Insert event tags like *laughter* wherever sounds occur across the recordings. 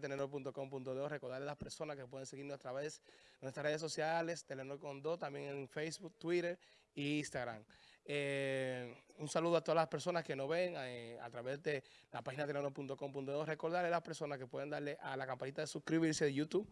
telenor.com.do, recordarle a las personas que pueden seguirnos a través de nuestras redes sociales, Telenor con Do, también en Facebook, Twitter e Instagram. Eh, un saludo a todas las personas que nos ven eh, a través de la página telenor.com.do. Recordarle a las personas que pueden darle a la campanita de suscribirse de YouTube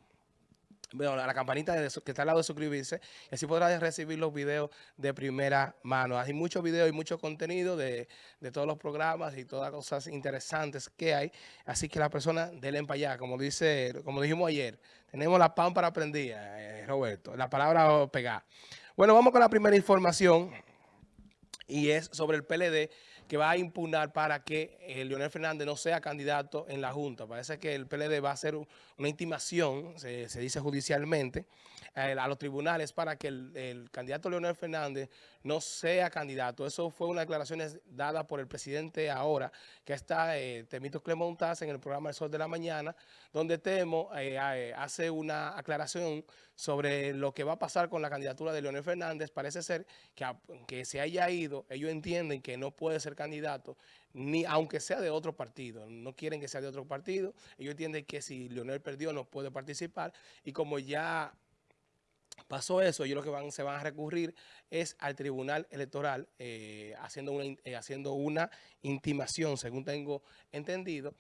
bueno, la campanita que está al lado de suscribirse y así podrás recibir los videos de primera mano. Hay muchos videos y mucho contenido de, todos los programas y todas las cosas interesantes que hay. Así que la persona denle para allá, como dice, como dijimos ayer, tenemos la para prendida, eh, Roberto, la palabra pegar. Bueno, vamos con la primera información y es sobre el PLD que va a impugnar para que eh, Leonel Fernández no sea candidato en la Junta. Parece que el PLD va a hacer una intimación, se, dice judicialmente, eh, a los tribunales para que el, candidato Leonel Fernández no sea candidato. Eso fue una declaración dada por el presidente ahora, que está eh, Temito Clemontaz en el programa El Sol de la Mañana, donde Temo hace una aclaración sobre lo que va a pasar con la candidatura de Leonel Fernández. Parece ser que, que se haya ido, ellos entienden que no puede ser candidato, ni aunque sea de otro partido. No quieren que sea de otro partido. Ellos entienden que si Leonel perdió no puede participar. Y como ya pasó eso, ellos lo que van, se van a recurrir es al Tribunal Electoral eh, haciendo, una, eh, haciendo una intimación, según tengo entendido.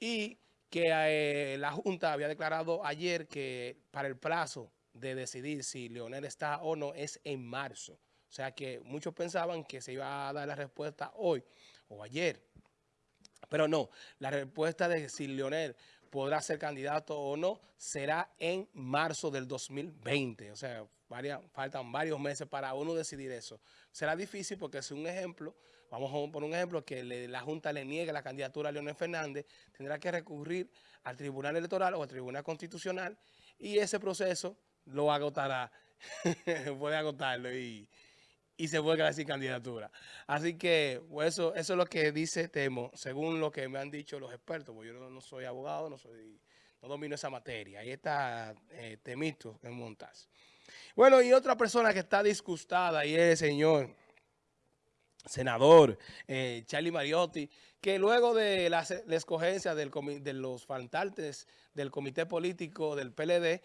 Y que eh, la Junta había declarado ayer que para el plazo de decidir si Leonel está o no es en marzo. O sea que muchos pensaban que se iba a dar la respuesta hoy o ayer. Pero no, la respuesta de si Leonel podrá ser candidato o no será en marzo del 2020. O sea, faltan varios meses para uno decidir eso. Será difícil porque si un ejemplo, vamos a poner un ejemplo, que la Junta le niegue la candidatura a Leonel Fernández, tendrá que recurrir al Tribunal Electoral o al Tribunal Constitucional y ese proceso lo agotará, *laughs* puede agotarlo y y se puede quedar sin candidatura. Así que pues, eso, eso es lo que dice Temo, según lo que me han dicho los expertos, porque yo no, soy abogado, no soy no domino esa materia. Ahí está eh, Temito en Montas. Bueno, y otra persona que está disgustada y es el señor senador eh, Charlie Mariotti, que luego de la, escogencia del, de los faltantes del comité político del PLD,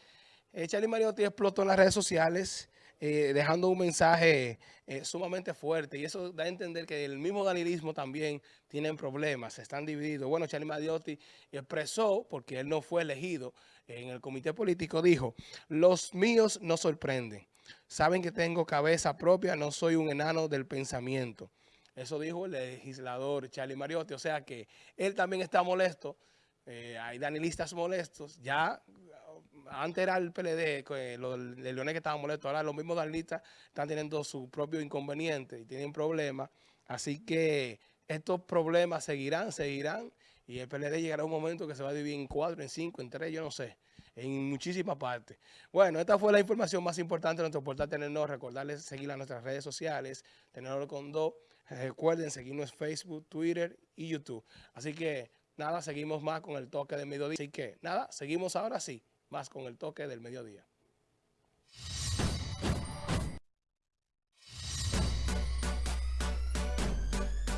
eh, Charlie Mariotti explotó en las redes sociales eh, dejando un mensaje eh, sumamente fuerte y eso da a entender que el mismo danilismo también tienen problemas, están divididos. Bueno, Charlie Mariotti expresó, porque él no fue elegido en el comité político, dijo, los míos no sorprenden, saben que tengo cabeza propia, no soy un enano del pensamiento. Eso dijo el legislador Charlie Mariotti, o sea que él también está molesto, hay danilistas molestos, ya antes era el PLD, que los leones que estaban molestos, ahora los mismos danilistas están teniendo su propio inconveniente y tienen problemas. Así que estos problemas seguirán, seguirán y el PLD llegará un momento que se va a dividir en cuatro, en cinco, en tres, yo no sé, en muchísimas partes. Bueno, esta fue la información más importante de nuestro portal Tenernos. Recordarles seguir a nuestras redes sociales, Tenernos con dos. Recuerden seguirnos en Facebook, Twitter y YouTube. Así que nada, seguimos más con el toque de mediodía. Así que nada, seguimos ahora sí más con el toque del mediodía.